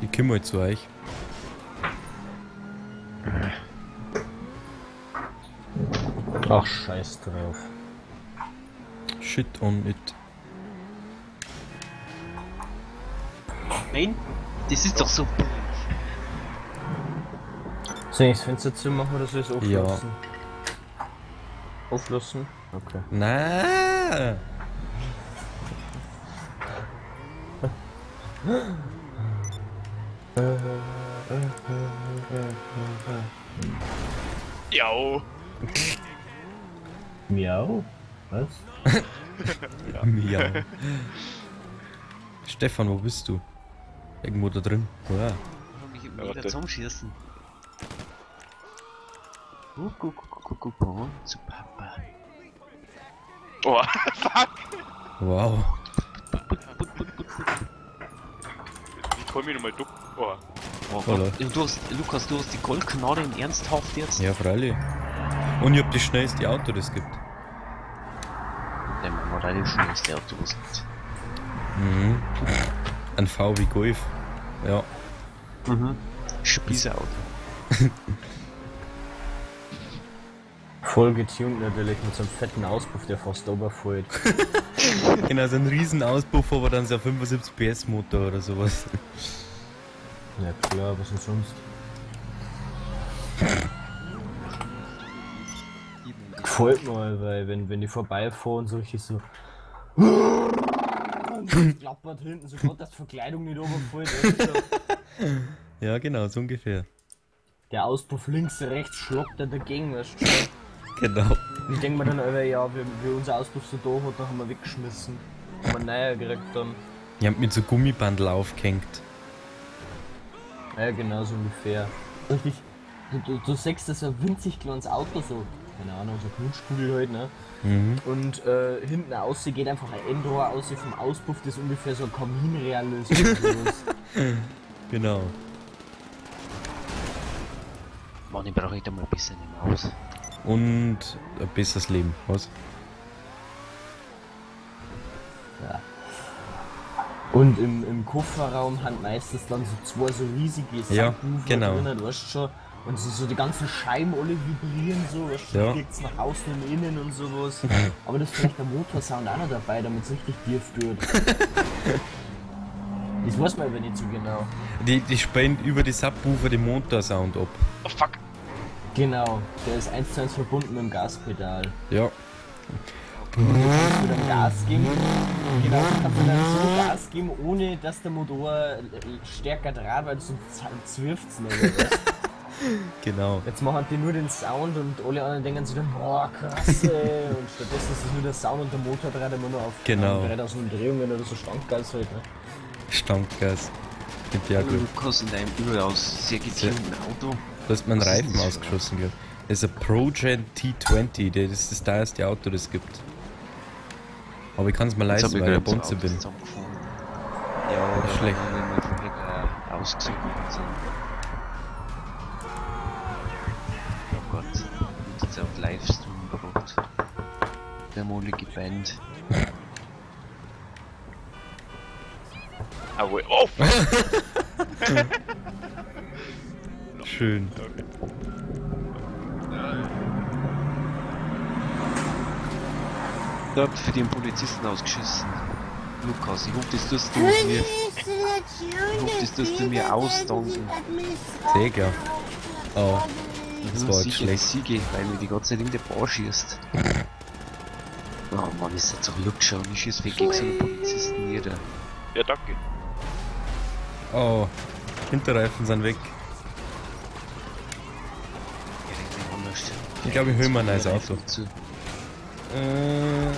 Ich komme zu euch. Ach, scheiß drauf. Shit on it. Nein, das ist doch so billig. Soll ich das Fenster zumachen oder soll ich es Ja. auflassen? Auflassen? Okay. Na. Ja. Miau? Was? Miau. Stefan, wo bist du? Irgendwo da drin. Ja. Ich. Guck, guck, guck, guck, guck, guck, zu Papa. Oh, fuck! Wow. Ich kann mich nochmal ducken. Oh. Oh Gott. Du hast, Lukas, du hast die Goldknarre in ernsthaft jetzt? Ja, freilich. Und ich hab das schnellste Auto, das gibt. Der Mann war relativ schnellste Auto, was gibt. Mhm. Ein VW Golf. Ja. Mhm. Spießerauto. Voll getuned natürlich mit so einem fetten Auspuff, der fast oberfällt. Genau, so ein riesen Auspuff, aber dann so ein 75 PS Motor oder sowas. Ja klar, was denn sonst? Gefällt mir, weil wenn, wenn die vorbeifahren, so richtig so. Und klappert hinten, so dass die Verkleidung nicht runterfällt. Ja, genau, so ungefähr. der Auspuff links, rechts schlockt er dagegen, weißt du schon. Genau. Ich denke mir dann, Alter, ja, wie, wie unser Auspuff so da hat, dann haben wir weggeschmissen. Haben wir neuer gekriegt dann. Ich hab mit so Gummibandel aufgehängt. Ja, genau so ungefähr. Richtig, du, du, du siehst das ein winzig kleines Auto, so, keine Ahnung, so Knutschkugel halt, ne? Mhm. Und äh, hinten aus geht einfach ein Endrohr aus vom Auspuff, das ungefähr so ein Kaminreal ist. Genau. Mann, ich brauche heute mal ein bisschen im Haus. Und ein besseres Leben. Was? ja. Und im, im Kofferraum haben meistens dann so zwei so riesige Ja, Subwoofer genau. drin, du weißt schon. Und so, so die ganzen Scheiben alle vibrieren so, weißt du, Ja. ja. fliegt's nach außen und innen und sowas. Aber das ist vielleicht der Motorsound auch noch dabei, damit es richtig tief wird. das weiß man aber nicht so genau. Die, die spendet über die Subwoofer den Motorsound ab. Oh, fuck! Genau, der ist eins zu eins verbunden mit dem Gaspedal. Ja. Und du kannst mit dem Gas geben, genau, du kannst dann so Gas geben, ohne dass der Motor stärker draht, weil sonst zwirft's nicht. Oder was? Genau. Jetzt machen die nur den Sound und alle anderen denken sich dann, boah, krass, ey. Und stattdessen ist es nur der Sound und der Motor dreht immer nur auf Genau. 3000 Umdrehungen oder so Standgas halt, ne? Stammgas. Mit der Glück. Lukas in deinem überaus sehr getunten Auto. Du hast meinen Reifen das? ausgeschossen, glaub ich. Das ist ein Progen T20, das ist das teuerste Auto, das es gibt. Aber ich kann es mir leisten, ich weil ich Bonze bin. Ja, Nicht schlecht. äh, ausgesucht sind. Oh Gott, wird jetzt auf Livestream gebracht. Der molige Band. Ah, wohl. Oh! Schön. Okay. Habt für den Polizisten ausgeschissen. Lukas, ich hoffe, das tust du mir. Ich hoffe, das tust du mir ausdanken. Digga. Oh, das war jetzt Siege, schlecht. Siege, weil mir die ganze Zeit in der Bar schießt. Oh Mann, ist das doch Luxor und ich schieß weg gegen so einen Polizisten nieder. Ja, danke. Oh, Hinterreifen sind weg. Ich glaube, ich hol mir ein neues Auto. Zu. Äh,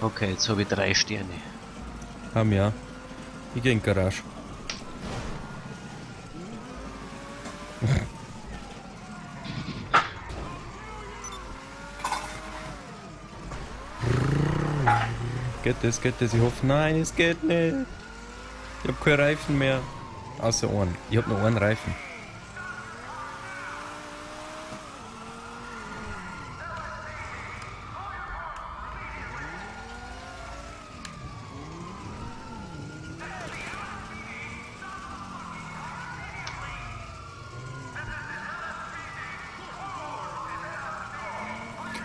Okay, jetzt habe ich drei Sterne. haben ja. Ich geh in die Garage. geht das, geht das? Ich hoffe, nein, es geht nicht. Ich hab keine Reifen mehr. Außer einen. Ich hab nur einen Reifen.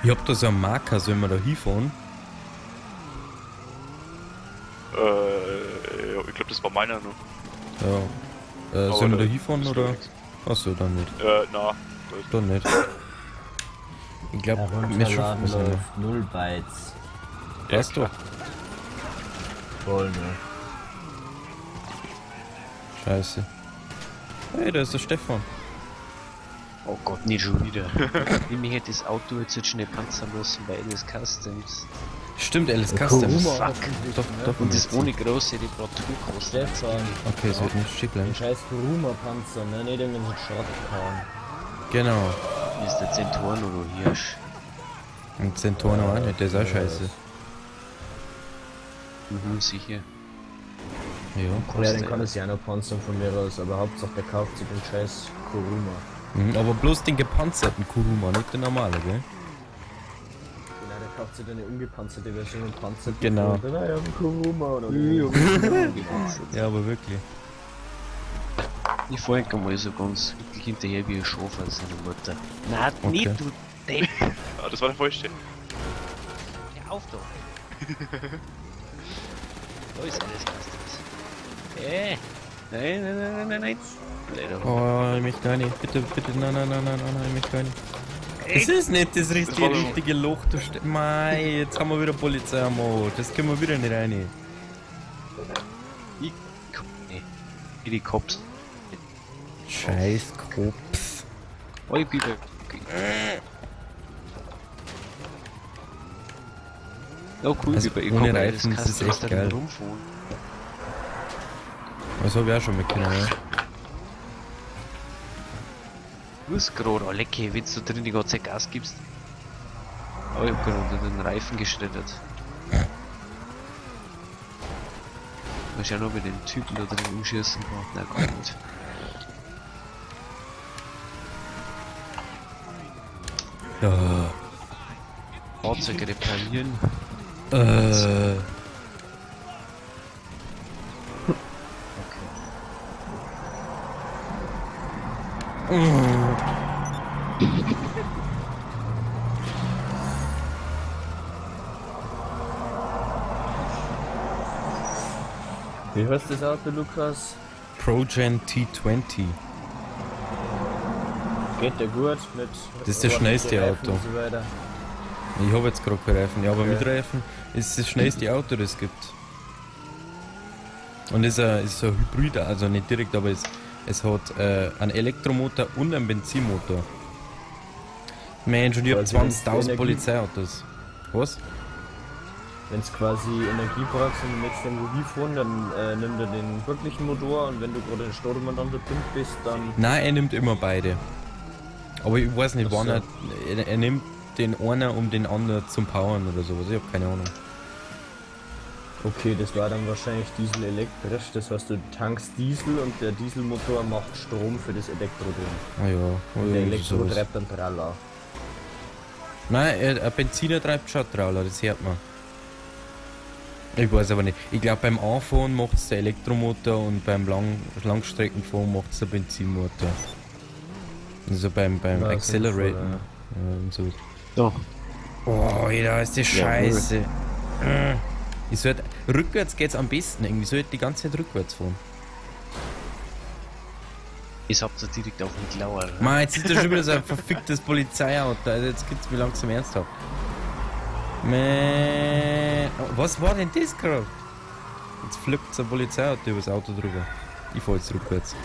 Ich hab da so einen Marker, sollen wir da hinfahren? Äh, ja, ich glaube, das war meiner noch. Ja. Äh, Aber sollen wir da hinfahren oder? Achso, dann nicht. Äh, na. Dann nicht. Ich glaube, wir schaffen es läuft 0 Bytes. Weißt du? Voll, ne? Scheiße. Hey, da ist der Stefan. Oh Gott, nicht schon wieder. ich mich hätte das Auto jetzt nicht schnell panzern lassen, weil das Customs. Stimmt, Alice Customs. Kuruma Fuck. Doch, ne? doch. Und das ohne große Reparatur kostet. Stefan, Okay, es wird nicht schick bleiben. den scheiß Kuruma-Panzer, ne? Nicht irgendein so Shotgun. Genau. Hier ist der Zentoren oder Hirsch. Und Zentorno auch nicht, der ist auch scheiße. Mhm, sicher. Ja. Ja, den kann es ja noch panzern von mir aus, aber Hauptsache der kauft sich den scheiß Kuruma. Mhm, aber bloß den gepanzerten Kuruma, nicht den normalen, gell? Genau, der kauft sich dann eine ungepanzerte Version und panzert Genau. Dann, ah, ja, ein Kuruma oder Ja, aber wirklich. Ich folge mal so ganz wirklich hinterher wie ein Schaf an seiner Mutter. Nein, Okay. nicht du Depp. Ah, das war der falsche. Hör auf da. da ist alles Customs. Äh. Nein, nein, nein, nein, nein, nein. Oh, ich möchte gar nicht. Bitte, bitte, nein, nein, nein, nein, nein, nein, ich möchte gar nicht. Das ist nicht das richtige, doch- richtige Loch, du Mei, jetzt haben wir wieder Polizei am Auto. Das können wir wieder nicht rein. Ich, nee. Wie die Cops. Scheiß Kops. Oh, ich bin weg. Ja, cool, Also bei ohne Reifen, das das ist Customs echt geil. rumfahren. Das habe ich auch schon mitgenommen, ja. Du hast gerade, oh lecker, wenn du drin die ganze Zeit Gas gibst. Aber ich hab gerade unter den Reifen geschreddert. Mal schauen, ob ich den Typen da drin umschießen kann. Na gut. Ja. Fahrzeug reparieren. Äh. Wie heißt das Auto, Lukas? Progen T20. Geht der gut mit. Das ist das schnellste Reifen Auto. So weiter. Ich habe jetzt gerade keine Reifen, ja, aber Okay. mit Reifen ist das schnellste Auto, das es gibt. Und ist ein, ist so ein Hybrid, also nicht direkt, aber es, es hat äh, einen Elektromotor und einen Benzinmotor. Mensch, und ich habe Quasi wenn's 20.000 Energie- Polizeiautos. Was? Wenn es quasi Energie brauchst und du möchtest irgendwo hinfahren, dann äh, nimm dir den wirklichen Motor und wenn du gerade in Stadt umeinander pumpt bist, dann. Nein, er nimmt immer beide. Aber ich weiß nicht, wann so. er, er. Er nimmt den einen, um den anderen zum Powern oder sowas. Ich habe keine Ahnung. Okay, das war dann wahrscheinlich Diesel elektrisch. Das heißt, du tankst Diesel und der Dieselmotor macht Strom für das Elektro drin. Ah ja, Und der Elektro sowas. treibt dann Traller. Nein, er- ein Benziner treibt schon Trauler, das hört man. Ich weiß aber nicht. Ich glaube beim Anfahren macht es der Elektromotor und beim Lang Langstreckenfahren macht es der Benzinmotor. Also beim, beim Ja, Acceleraten ja, und so. So, Oh, Alter, ist das Ja, scheiße. Ich sollte, rückwärts geht's am besten irgendwie. Ich sollte die ganze Zeit rückwärts fahren. ich hab da direkt auf den Klauer. Mann, jetzt ist da schon wieder so ein verficktes Polizeiauto. Also jetzt geht's mir langsam ernsthaft. Mäh. Oh, Was war denn das gerade? Jetzt flippt so ein Polizeiauto übers Auto drüber. Ich fahr jetzt rückwärts.